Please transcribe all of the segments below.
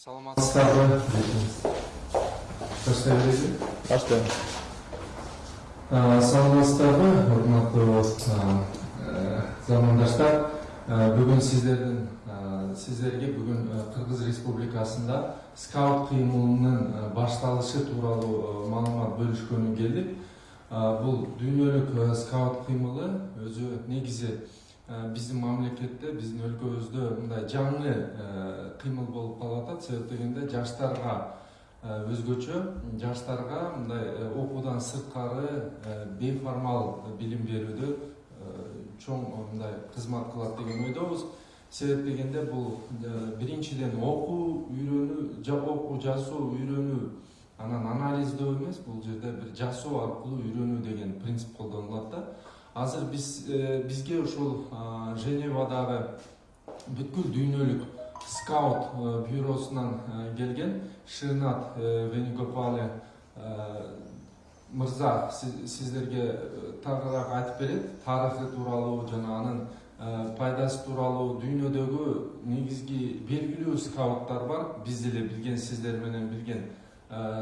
саламатсыздарбы баштайбыз баштайбыз саламатсыздарбы урматтуу замандаштар бүгүн сиздердин сиздерге бүгүн кыргыз республикасында скаут кыймылынын башталышы тууралуу маалымат бөлүшкөнү келдик бул дүйнөлүк скаут кыймылы өзү негизи биздин мамлекетте биздин өлкөбүздө мындай жаңы кыймыл болуп калып атат себеп дегенде жаштарга өзгөчө жаштарга мындай окуудан сырткары бейформал билим берүүдө чоң мындай кызмат кылат деген ойдобуз себеп дегенде бул биринчиден окуу үйрөнүү окуу жазуу үйрөнүү анан анализдөө эмес бул жерде бир жасоо аркылуу үйрөнүү деген принцип колдонулат да азыр биз бизге ушул женевадагы бүткүл дүйнөлүк скаут бюросунан келген шынат венигопале мырза сиздерге тагыраак айтып берет тарыхы тууралуу жана анын пайдасы тууралуу дүйнөдөгү негизги белгилүү скауттар бар биз деле билген сиздер менен билген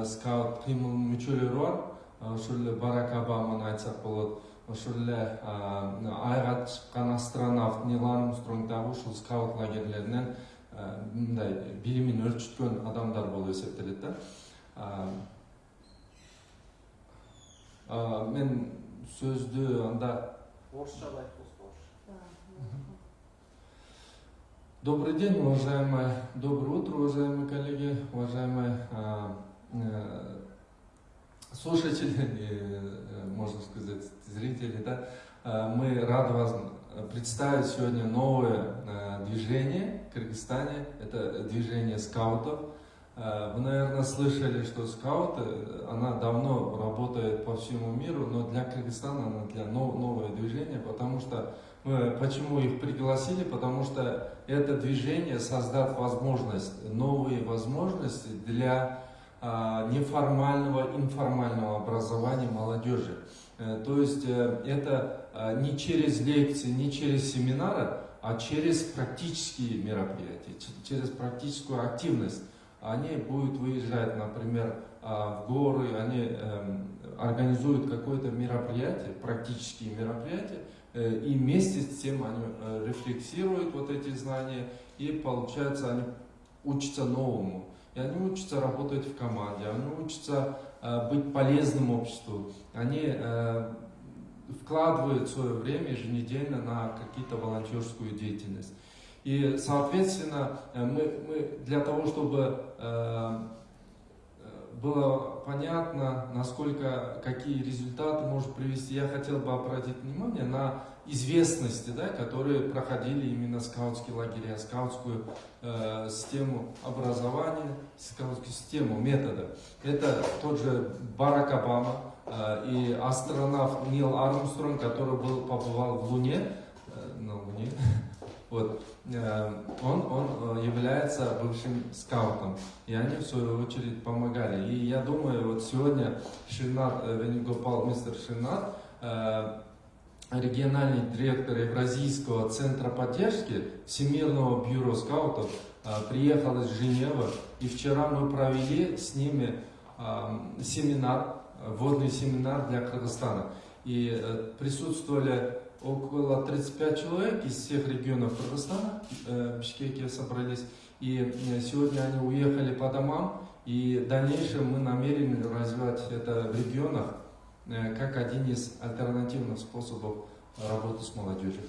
скаут кыймылынын мүчөлөрү бар ошол эле барак обаманы айтсак болот ошол эле айга чыккан астронавт нил армстронг дагы ушул скаут лагерлеринен мындай билимин өлчүткөн адамдар болуп эсептелет да мен сөздү анда орусча айтып добрый день уважаемые доброе утро уважаемые коллеги уважаемые слушатели можно сказать зрители да мы рады вас представить сегодня новое движение в Кыргызстане. Это движение скаутов. Вы, наверное, слышали, что скауты, она давно работает по всему миру, но для Кыргызстана она для новое движение, потому что мы, почему их пригласили? Потому что это движение создаст возможность, новые возможности для неформального, информального образования молодежи. Э, то есть э, это э, не через лекции, не через семинары, а через практические мероприятия, через практическую активность. Они будут выезжать, например, в горы, они эм, организуют какое-то мероприятие, практические мероприятия, и вместе с тем они рефлексируют вот эти знания, и получается они учатся новому. И они учатся работать в команде, они учатся Э, быть полезным обществу. Они э, вкладывают свое время еженедельно на какие-то волонтерскую деятельность. И, соответственно, э, мы, мы для того, чтобы было понятно, насколько, какие результаты может привести, я хотел бы обратить внимание на известности, да, которые проходили именно скаутские лагеря, скаутскую э, систему образования, скаутскую систему, метода. Это тот же Барак Обама э, и астронавт Нил Армстронг, который был, побывал в Луне, э, на Луне, вот, э, он, он э, является бывшим скаутом, и они в свою очередь помогали. И я думаю, вот сегодня Шинат, э, Венигопал, мистер Шинат, э, региональный директор Евразийского центра поддержки Всемирного бюро скаутов приехал из Женевы, и вчера мы провели с ними семинар, вводный семинар для Кыргызстана. И э, присутствовали около 35 человек из всех регионов Кыргызстана, э, в Бишкеке собрались. И э, сегодня они уехали по домам, и в дальнейшем мы намерены развивать это в регионах. Э, как один из альтернативных способов работы с молодежью.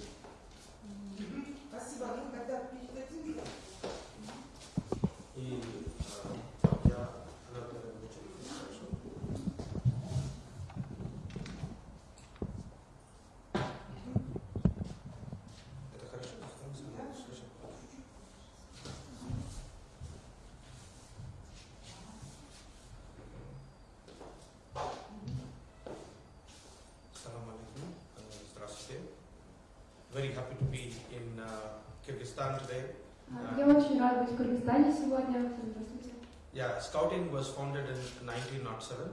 be in uh, Kyrgyzstan today. Я очень рад быть в Кыргызстане сегодня. Yeah, Scouting was founded in 1907.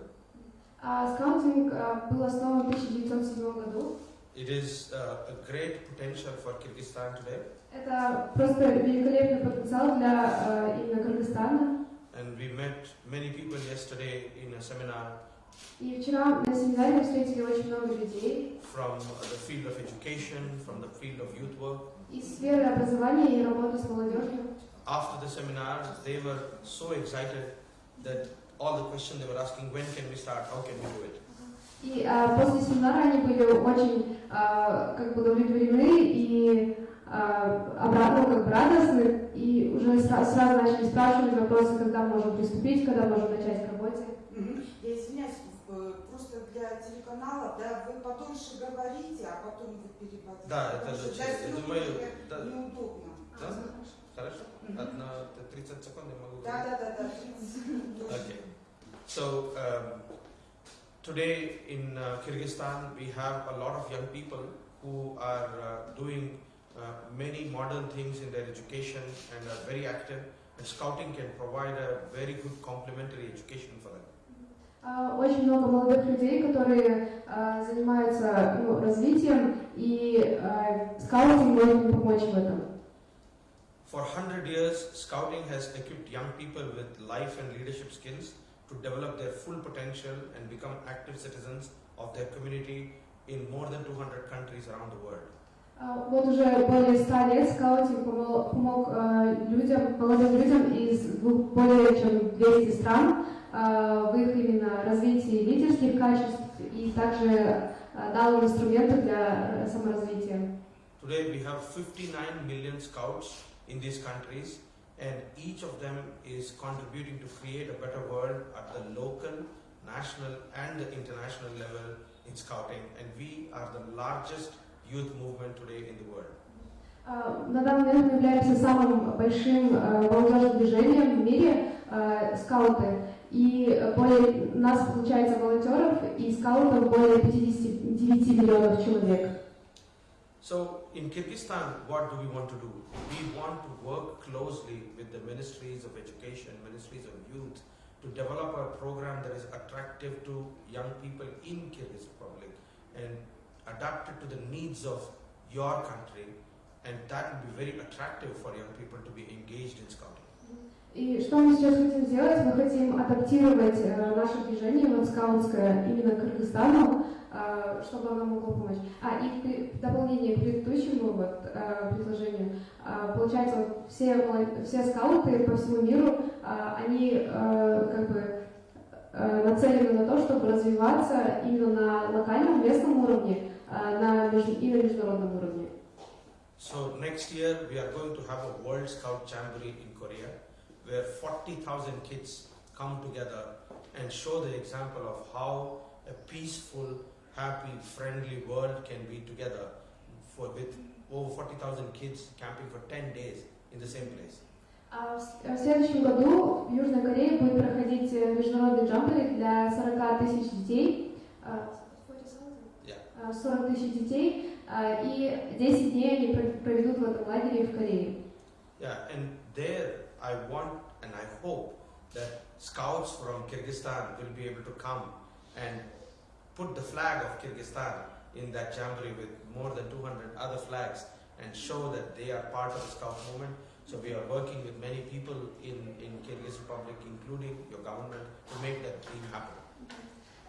А скаутинг был основан в 1907 году. It is uh, a great potential for Kyrgyzstan today, Это просто великолепный потенциал для э, именно Кыргызстана. and we met many people yesterday in a seminar И вчера на семинаре мы встретили очень много людей from the field of education, from the field of youth work. из сферы образования и работы с молодежью. After the seminar, they were so excited that all the questions they were asking, when can we start, how can we do it? И э, после семинара они были очень э, как бы удовлетворены и э, обратно как бы радостны, и уже сра- сразу начали спрашивать вопросы, когда можем приступить, когда можем начать к работе. Извиняюсь, э, просто для телеканала, да, вы подольше говорите, а потом вы переводите. Да, это лучше. для думаю, да. неудобно. Да? Хорошо? Мгм. Одна 30 секунд я могу Да, да, да, да. 30. Okay. So um, today in uh, Kyrgyzstan, we have a lot of young people who are uh, doing uh, many modern things in their education and are very active. And scouting can provide a very good complementary education for them. А, Очень много молодых людей, которые а, занимаются ну, развитием, и а, скаутинг может им помочь в этом. For 100 years, scouting has equipped young people with life and leadership skills to develop their full potential and become active citizens of their community in more than 200 countries around the world. А, Вот уже более ста лет скаутинг помог, помог, а, людям, молодым людям из более чем 200 стран а, в их именно развитии лидерских качеств и также а, дал им инструменты для э, саморазвития. Today we have 59 million scouts in these countries and each of them is contributing to create a better world at the local, national and the international level in scouting and we are the largest youth movement today in the world. А, На данный момент мы являемся самым большим э, молодежным движением в мире, э, скауты. И более, у нас получается волонтеров и скаутов более 59 миллионов человек. So in Kyrgyzstan, what do we want to do? We want to work closely with the ministries of education, ministries of youth, to develop a program that is attractive to young people in Kyrgyz Republic and adapt it to the needs of your country, and that will be very attractive for young people to be engaged in scouting. И что мы сейчас хотим сделать? Мы хотим адаптировать э, наше движение вот именно к Кыргызстану, э, чтобы оно могло помочь. А и в дополнение к предыдущему вот, э, предложению, получается, все, все скауты по всему миру, они как бы нацелены на то, чтобы развиваться именно на локальном, местном уровне э, на и на международном уровне. So next year we are going to have a World Scout Jamboree in Korea, where 40,000 kids come together and show the example of how a peaceful, happy, friendly world can be together for with over 40,000 kids camping for 10 days in the same place. А в с- в следующем году в Южной Корее будет проходить э, международный джамбори для 40 тысяч детей. а, Yeah. а, 40 тысяч детей. а, И 10 дней они про- проведут в этом лагере в Корее. Yeah, and there I want and I hope that scouts from Kyrgyzstan will be able to come and put the flag of Kyrgyzstan in that jamboree with more than 200 other flags and show that they are part of the scout movement. So we are working with many people in, in Kyrgyz Republic, including your government, to make that dream happen.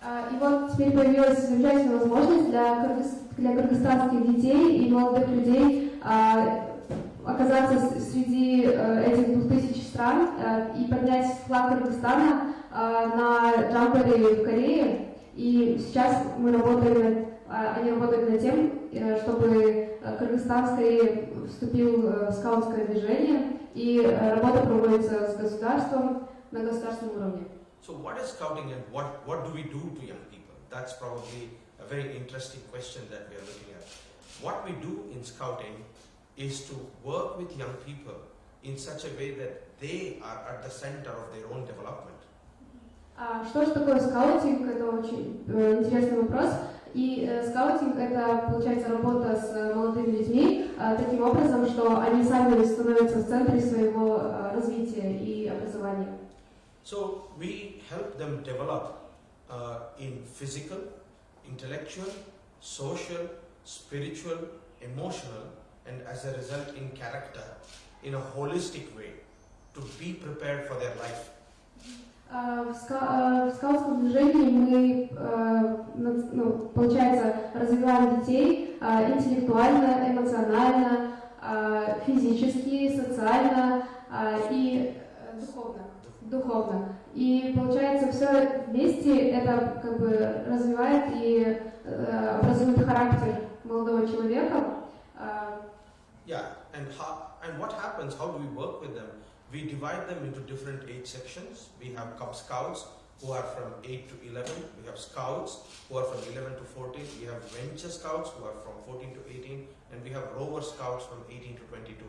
А, И вот теперь появилась замечательная возможность для, для кыргызстанских детей и молодых людей а, оказаться среди э, этих двух тысяч стран э, и поднять флаг Кыргызстана а, на джамборе в Корее. И сейчас мы работаем, они работают над тем, э, чтобы Кыргызстан скорее вступил в скаутское движение, и работа проводится с государством на государственном уровне. So what is scouting and what, what do we do to young people? That's probably a very interesting question that we are looking at. What we do in scouting is to work with young people in such a way that they are at the center of their own development. А что же такое скаутинг? Это очень э, интересный вопрос. И э, скаутинг это получается работа с э, молодыми людьми э, таким образом, что они сами становятся в центре своего э, развития и образования. So we help them develop uh, in physical, intellectual, social, spiritual, emotional, and as a result in character in a holistic way to be prepared for their life. А, В, ска- э, в скаутском движении мы, э, нац- ну, получается, развиваем детей э, интеллектуально, эмоционально, э, физически, социально э, и э, духовно. Духовно. И получается, все вместе это как бы развивает и э, образует характер молодого человека. Э, Yeah, and how and what happens? How do we work with them? We divide them into different age sections. We have Cub Scouts who are from 8 to 11. We have Scouts who are from 11 to 14. We have Venture Scouts who are from 14 to 18, and we have Rover Scouts from 18 to 22.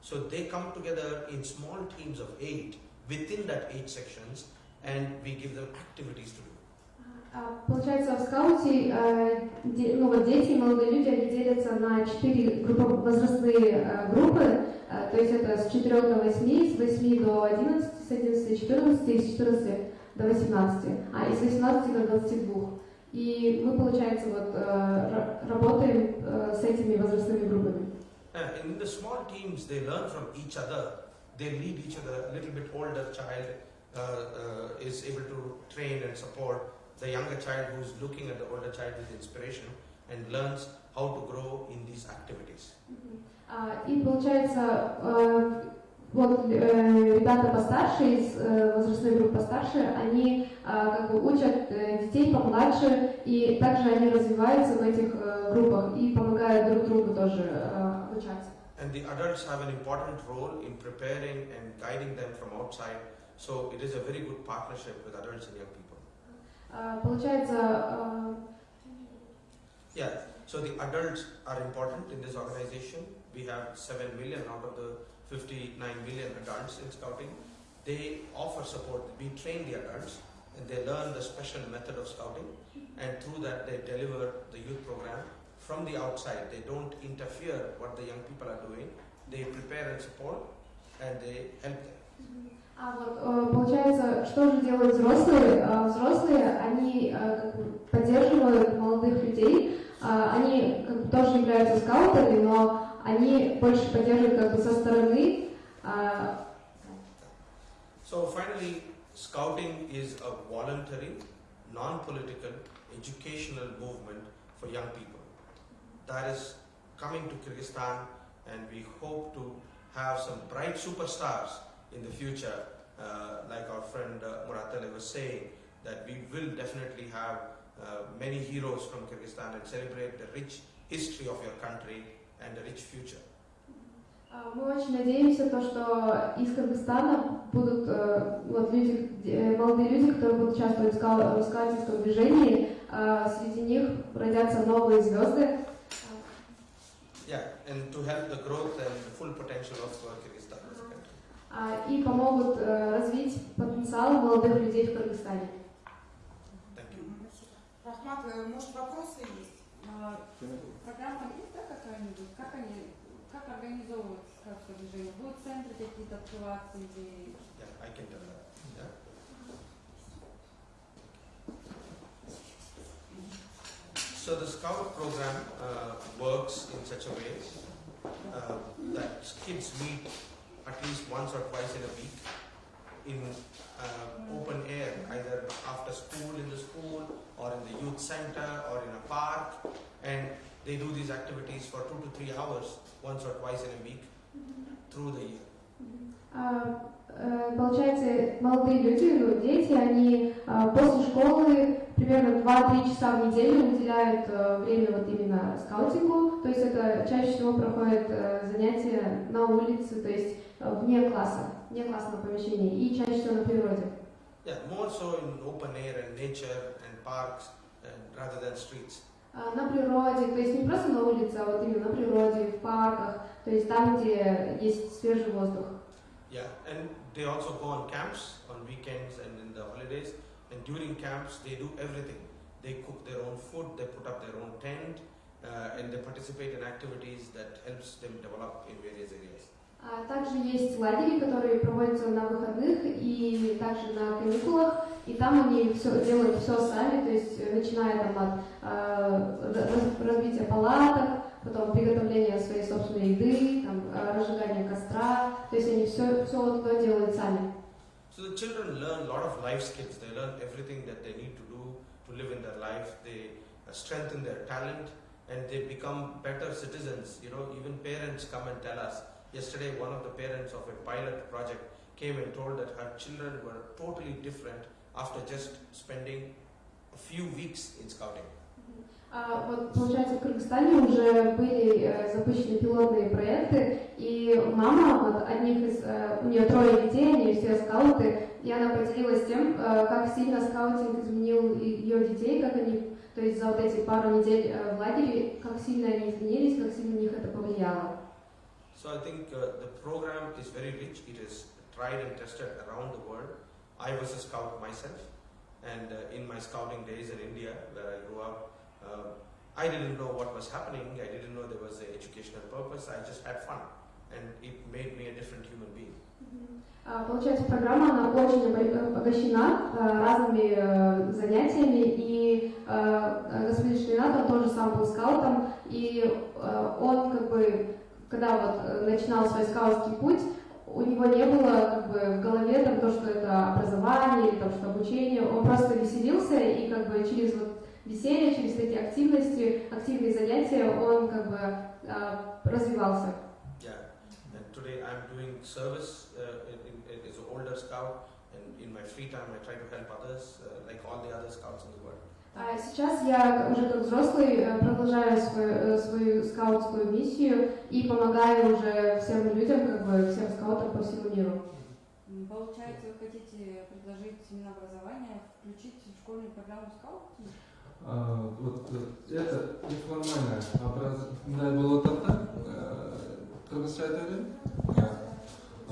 So they come together in small teams of eight within that age sections, and we give them activities to do. А, Получается, в скауте де- ну, вот дети и молодые люди они делятся на четыре группы, возрастные э, группы, то есть это с 4 до 8, с 8 до 11, с 11 до 14 и с 14 до 18, а и с 18 до 22. И мы, получается, вот ра- работаем с этими возрастными группами. Uh, in the small teams, they learn from each other. They lead each other. A little bit older child uh, uh, is able to train and support the younger child who's looking at the older child with inspiration and learns how to grow in these activities. А, И получается, э, вот э, ребята постарше, из э, возрастной группы постарше, они а, как бы учат э, детей помладше, и также они развиваются в этих э, группах и помогают друг другу тоже э, обучаться. And the adults have an important role in preparing and guiding them from outside. So it is a very good partnership with adults and young people. А, Получается, э, Yeah, so the adults are important in this organization. We have 7 million out of the 59 million adults in scouting. They offer support. We train the adults and they learn the special method of scouting and through that they deliver the youth program from the outside. They don't interfere what the young people are doing. They prepare and support and they help them. А вот э, получается, что же делают взрослые? А, Взрослые, они э, как бы поддерживают молодых людей, А, они как бы тоже являются скаутами, но они больше поддерживают как бы со стороны. А, So finally, scouting is a voluntary, non-political, educational movement for young people. That is coming to Kyrgyzstan and we hope to have some bright superstars in the future, uh, like our friend uh, Muratale was saying, that we will definitely have uh, many heroes from Kyrgyzstan and celebrate the rich history of your country and the rich future. а, Мы очень надеемся, то, что из Кыргызстана будут э, вот люди, э, молодые люди, которые будут участвовать в скау- в скаутинском движении. А, Среди них родятся новые звезды. And to help the growth and the full potential of uh, Kyrgyzstan as a country. а, и помогут э, развить потенциал молодых людей в Кыргызстане. Thank you. Рахмат, э, может вопросы есть? А, Программа есть, да, какая-нибудь? Как они, как организовывают скаутское движение? Будут центры какие-то открываться или... Yeah, I can tell that. So the scout program uh, works in such a way uh, that kids meet at least once or twice in a week in uh, open air, either after school in the school or in the youth center or in a park, and they do these activities for two to three hours once or twice in a week through the year. А, э, Получается, молодые люди, ну, дети, они а, после школы примерно 2-3 часа в неделю уделяют э, время вот именно скаутингу, то есть это чаще всего проходят э, занятия на улице, то есть э, вне класса, вне классного помещения и чаще всего на природе. Yeah, more so in open air and nature and parks and rather than streets. А, На природе, то есть не просто на улице, а вот именно на природе, в парках, то есть там, где есть свежий воздух. Yeah, and they also go on camps on weekends and in the holidays. And during camps, they do everything. They cook their own food, they put up their own tent, uh, and they participate in activities that helps them develop in various areas. А также есть лагеря, которые проводятся на выходных и также на каникулах, и там они все, делают все сами, то есть э, начиная там от э, раз- разбития палаток, потом приготовления своей собственной еды, там, э, разжигания костра, то есть они все, все вот это делают сами. So the children learn a lot of life skills. They learn everything that they need to do to live in their life. They uh, strengthen their talent and they become better citizens. You know, even parents come and tell us. Yesterday, one of the parents of a pilot project came and told that her children were totally different after just spending a few weeks in scouting. А вот, получается, в Кыргызстане уже были э, запущены пилотные проекты, и мама вот одних из, э, у нее трое детей, они все скауты, и она поделилась тем, э, как сильно скаутинг изменил ее детей, как они, то есть за вот эти пару недель э, в лагере, как сильно они изменились, как сильно на них это повлияло. So I think uh, the program is very rich. It is tried and tested around the world. I was a scout myself, and uh, in my scouting days in India, where I grew up, uh, I didn't know what was happening. I didn't know there was an educational purpose. I just had fun, and it made me a different human being. А, Получается, программа она очень обо- обогащена э, разными э, занятиями, и э, господин Шлинат, он тоже сам был скаутом, и он как бы, когда вот начинал свой скаутский путь, у него не было как бы в голове там то, что это образование или там что обучение, он просто веселился и как бы через вот веселье, через эти активности, активные занятия он как бы э, развивался. Yeah, and today I'm doing service uh, in, in, in- as an older scout, and in my free time I try to help others, uh, like all the other scouts in the world. А сейчас я уже как взрослый э, продолжаю свою, э, свою скаутскую миссию и помогаю уже всем людям, как бы всем скаутам по всему миру. Получается, вы хотите предложить Минобразование включить в школьную программу скаутинг? Вот э, это неформальное образование болот атта кыргызча айта берейин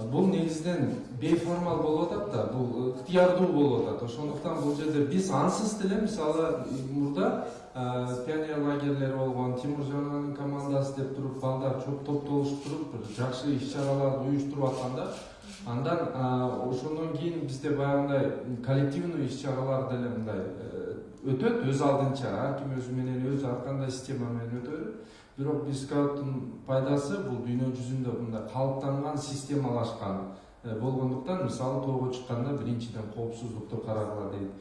бул негизинен бейформал болуп атат да бул ыктыярдуу болуп атат ошондуктан бул жерде биз ансыз деле мисалы мурда э, пионер лагерлери болгон тимуржан аганын командасы деп туруп балдар топтолушуп туруп бир жакшы иш чараларды уюштуруп атканда андан э, ошондон кийин бизде баягындай коллективный иш чаралар деле мындай э, өтөт өз алдынча ар ким өзү менен өзү ар кандай система менен өтө берет бирок биз скауттун пайдасы бул дүйнө жүзүндө мындай калыптанган системалашкан. Э, болгондуктан мисалы тоого чыкканда биринчиден коопсуздукту карагыла дейт.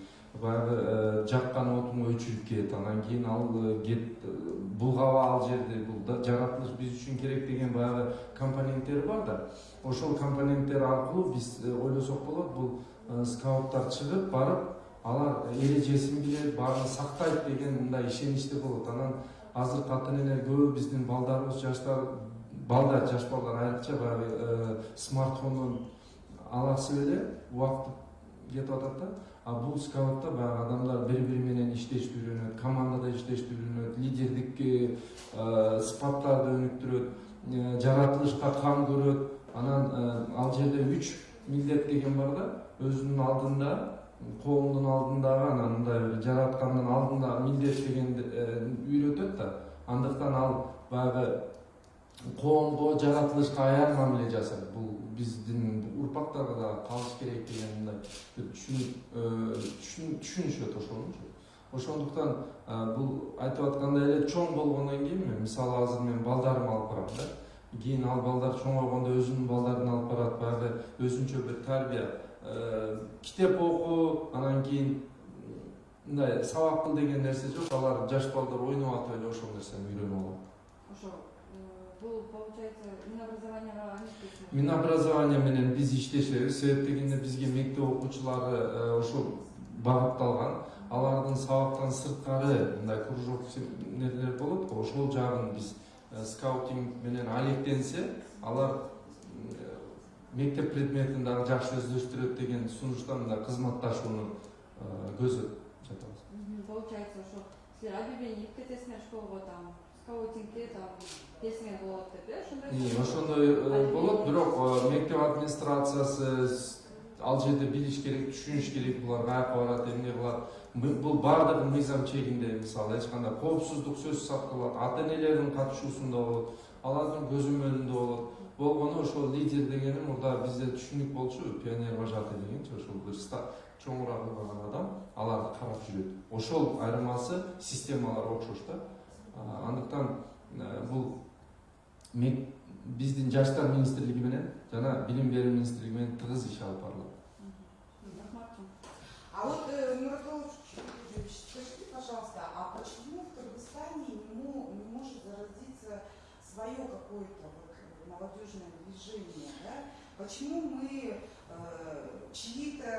Баягы э, жаккан отуң өчүрүп кет анан кийин ал э, кет булгаба ал жерди бул жаратылыш биз үчүн керек деген баягы компоненттер бар да. Ошол компоненттер аркылуу биз ойлосок болот бул скауттар чыгып барып алар эрежесин билет баарын сактайт деген мындай ишеничте болот. Анан азыркы ата энелер көбү биздин балдарыбыз жаштар балдар жаш балдар айрыкча баягы э, смартфондон аласып эле убакыт кетип атат да. А бул скаутта баягы адамдар бири бири менен иштешти үйрөнөт командада иштешти үйрөнөт лидердик э, сыпаттарды өнүктүрөт э, жаратылышка кам көрөт. Анан ал жерде үч милдет деген бар да. Өзүнүн алдында коомдун алдындагы анан мындай бир жараткандын алдындагы милдет дегенди э, үйрөтөт да. Андыктан ал баягы коомго жаратылышка аян мамиле жасайт бул биздин урпактарга да калыш керек деген мындай түшүн- түшүнүшөт ошонучу ошондуктан бул айтып аткандай эле чоң болгондон кийин мен мисалы азыр мен балдарымды алып барам да. Кийин ал балдар чоңойгондо өзүнүн балдарын алып барат баягы өзүнчө бир тарбия Э, китеп оку анан кийин мындай сабак кыл деген нерсе жок. Алар жаш балдар ойноп атып эле ошол нерсени үйрөнүп алат. Ошо, э, бул получается Минобразованияга минобразование менен биз иштешебиз. Себеп дегенде бизге мектеп окуучулары э, ошол багытталган. Алардын сабактан сырткары мындай кружок нелер болот. Го ошол жагын биз э, скаутинг менен алектенсе алар э, мектеп предметин дагы жакшы өздөштүрөт деген э, көздөп жатабыз Мгм, Получается, ошо силер объявление кетесиңер школго там скаутингке там болот деп э ошондой ошондой болот бирок мектеп администрациясы ал жерде билиш керек түшүнүш керек булар каяка барат эмне кылат бул баардыгы мыйзам чегинде мисалы эч кандай коопсуздук сөзсүз сакталат ата энелердин катышуусунда болот алардын көзөмөлүндө болот болгону ошол лидер дегени мурда бизде түшүнүк болчу пионер вожатый дегенчи ошол бир чоңураак кылган адам аларды карап жүрөт ошол айырмасы системалар окшош да андыктан бул биздин жаштар министрлиги менен жана билим берүү министрлиги менен тыгыз иш алып барылат Рахматовна. А вот, скажите, пожалуйста, а почему в Кыргызстане не, мо- не может зародиться свое какое-то вот молодежное движение, да? Почему мы э, чьи-то...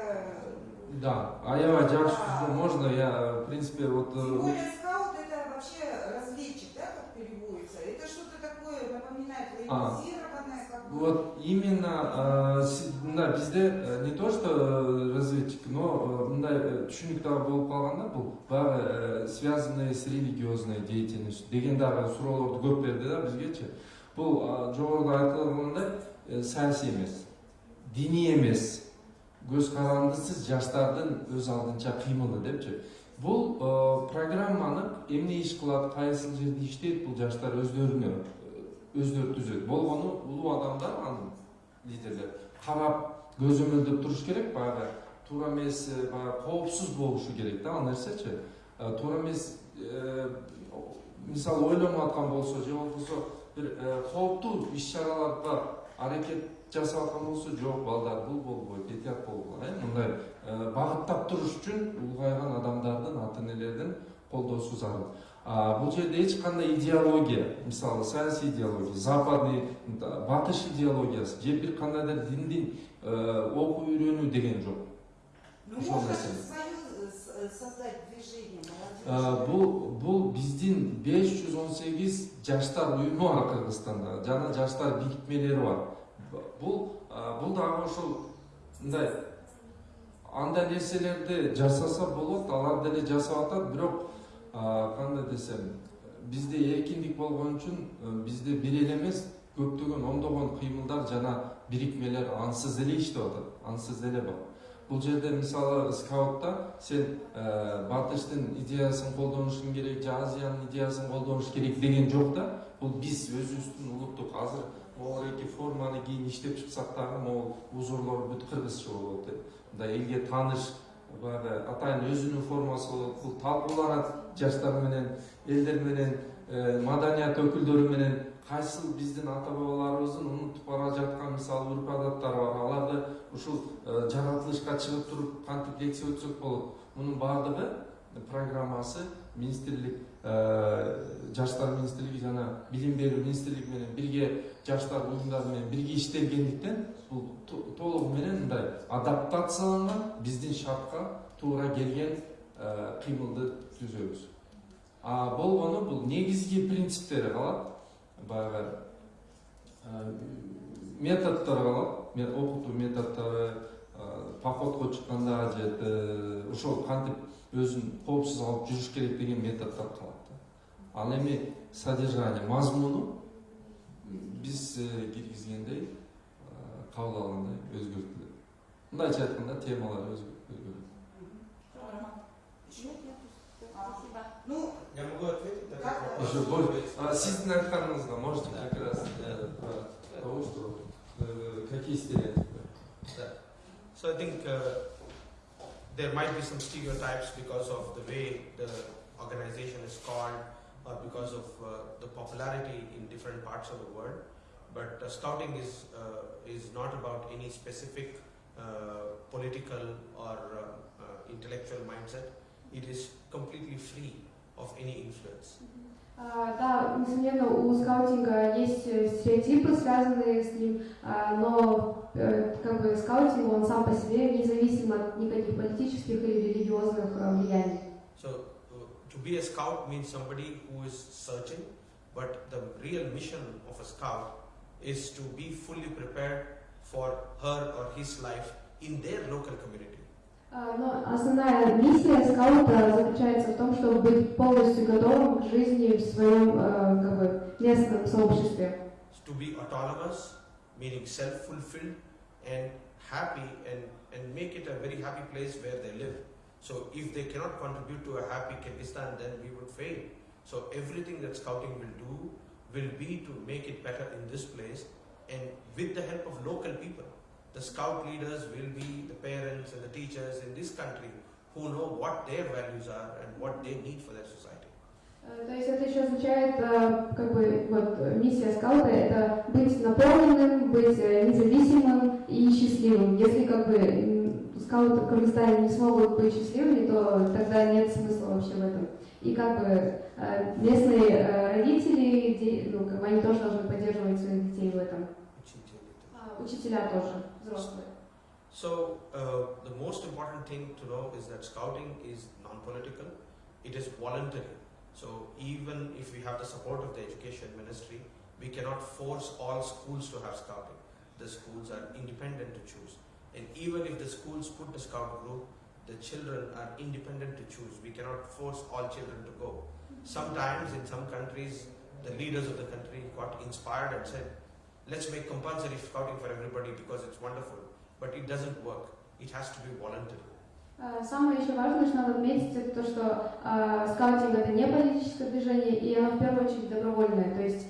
да жакшы Да. түзүү можно я в принципе вот Тем э, более скаут это вообще разведчик, да, как переводится? Это что-то такое напоминает А. военизированное, как бы... Вот именно э, мына бизде э, не то что э, разведчик, но мындай түшүнүк дагы болуп калганда бул баягы э, связанные с религиозной деятельностью деген дагы суроолорду көп берди да бизгечи. Бул э, жогоруда айтылгандай э, саясий эмес, диний эмес, көз карандысыз жаштардын өз алдынча кыймылы депчи. Бул э, программаны эмне иш кылат, кайсыл жерде иштейт бул жаштар өздөрүнө өздөрү түзөт болгону улуу адамдар анын лидерлер карап көзөмөлдөп туруш керек баягы туура эмес баягы коопсуз болушу керек да ал нерсечи туура эмес мисалы ойлонуп аткан болсо же болбосо бир қауіпті іс шараларға әрекет жасап жатқан болса жоқ балдар бұл болбой этият болгула э мындай бағыттап туруш үчүн улгайган адамдардын ата энелердин колдоосу зарыл бул жерде эч кандай идеология мисалы саясий идеология западный батыш идеологиясы же бир кандайдыр диндин окуу үйрөнүү деген жок ошол создать движение Э, бул бул биздин 518 жаштар уюму бар кыргызстанда жана жаштар бирикмелери бар. Бул э, бул дагы ошол мындай андай нерселерди жасаса болот алар деле жасап атат бирок а, кандай десем бизде эркиндик болгон үчүн э, бизде бир эле эмес көптөгөн ондогон кыймылдар жана бирикмелер ансыз эле иштеп атат ансыз эле бар бұл жерде мысалы скаутта сен ә, батыштың идеясын қолданушың керек же азияның идеясын қолдануш керек деген жоқ та бұл біз өзіміздің ұлттық қазір оореки форманы кейін іштеп шықсақ дагы могул узорлар бүт кыргызча болот мындай елге таныш баягы атайын өзінің формасы болот бул талкуулар жаштар менен маданият өкүлдөрү менен кайсыл биздин ата бабаларыбыздын унутуп бара жаткан мисалы урп адаттары бар аларды ушул жаратылышка чыгып туруп кантип лекция өтсөк болот мунун баардыгы программасы министрлик жаштар министрлиги жана билим берүү министрлиги менен бирге жаштар уюмдары менен бирге иштелгендиктен бул то- толугу менен мындай адаптацияланган биздин шартка туура келген кыймылды түзөбүз а бұл оны бұл негізгі принциптері қалады. Баяғы ә, методтар қалады. Оқыту методтары ә, походқа шыққанда жерді ошол қантип өзін қауіпсіз алып жүріш керек деген методтар қалады ал эми содержание мазмуну біз киргизгендей қабыл алгандай өзгертіледі. Мындайча айтқанда темалар өзгереді. Ну, Я могу ответить на Как? этот вопрос? Еще больше. А, сиздин айтканыңызга можете как раз э, про того, что э, какие стереотипы So I think uh, there might be some stereotypes because of the way the organization is called or because of uh, the popularity in different parts of the world. But uh, scouting is uh, is not about any specific uh, political or uh, uh, intellectual mindset. It is completely free of any influence. А, Да, несомненно, у скаутинга есть э, стереотипы, связанные с ним, а, но э, как бы скаутинг, он сам по себе независим от никаких политических или религиозных э, влияний. So uh, to be a scout means somebody who is searching, but the real mission of a scout is to be fully prepared for her or his life in their local community. А, Но основная миссия скаута заключается в том, чтобы быть полностью готовым к жизни в своем э, как бы, местном сообществе. To be autonomous, meaning self-fulfilled and happy and, and make it a very happy place where they live. So if they cannot contribute to a happy Kyrgyzstan, then we would fail. So everything that scouting will do will be to make it better in this place And with the help of local people, The scout leaders will be the parents and the teachers in this country who know what their values are and what they need for their society. Э, То есть это еще означает, э, как бы, вот, э, миссия скаута – это быть наполненным, быть независимым и счастливым. Если, как бы, скауты в Кыргызстане не смогут быть счастливыми, то тогда нет смысла вообще в этом. И, как бы, местные родители, ну, как бы, они тоже должны поддерживать своих детей в этом. А, Учителя тоже, взрослые. So, uh, the most important thing to know is that scouting is non political, it is voluntary. So, even if we have the support of the education ministry, we cannot force all schools to have scouting. The schools are independent to choose. And even if the schools put the scout group, the children are independent to choose. We cannot force all children to go. Sometimes in some countries, the leaders of the country got inspired and said, let's make compulsory scouting for everybody because it's wonderful. But it doesn't work. It has to be voluntary. А, Самое еще важное, что надо отметить, это то, что а, скаутинг это не политическое движение, и оно в первую очередь добровольное. То есть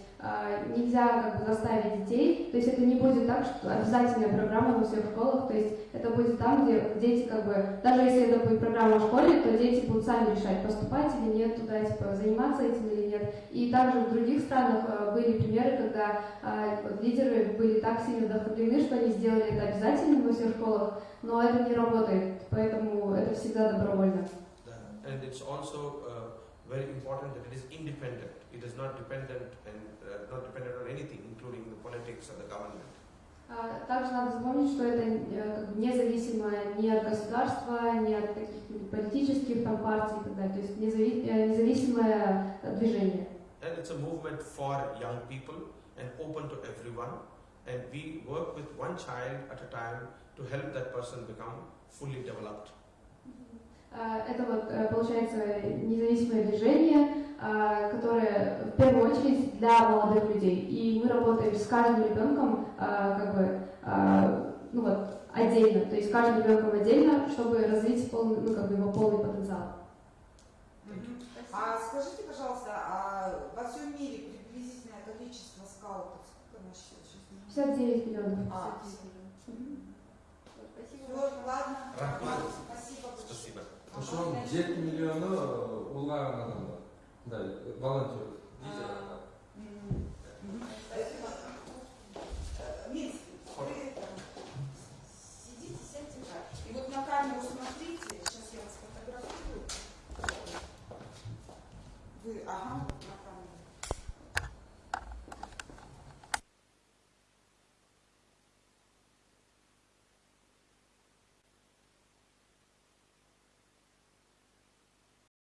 нельзя как бы заставить детей, то есть это не будет так, что обязательная программа во всех школах, то есть это будет там, где дети как бы, даже если это будет программа в школе, то дети будут сами решать, поступать или нет туда, типа, заниматься этим или нет. И также в других странах а, были примеры, когда а, лидеры были так сильно вдохновлены, что они сделали это обязательным во всех школах, но это не работает, поэтому это всегда добровольно. And it's also uh, very important that it is independent. It is not dependent and uh, not dependent on anything, including the politics or the government. А, Также надо запомнить, что это э, как бы независимое ни от государства, ни от каких-нибудь политических там, партий и так далее. То есть незави- э, независимое э, движение. And it's a movement for young people and open to everyone. And we work with one child at a time to help that person become fully developed. А, Это вот, э, получается, независимое движение, а, которое в первую очередь для молодых людей. И мы работаем с каждым ребенком как бы, ну вот, отдельно, то есть с каждым ребенком отдельно, чтобы развить полный, ну, как бы его полный потенциал. А скажите, пожалуйста, а во всем мире приблизительное количество скаутов, сколько мы сейчас не знаем? 59 миллионов. А, Мгм. Спасибо. Всё, ладно. Рахмат. Спасибо. Спасибо. Ошон жети миллиону улгаған адамдар мындай волонтер мгм. Спасибо. Ага,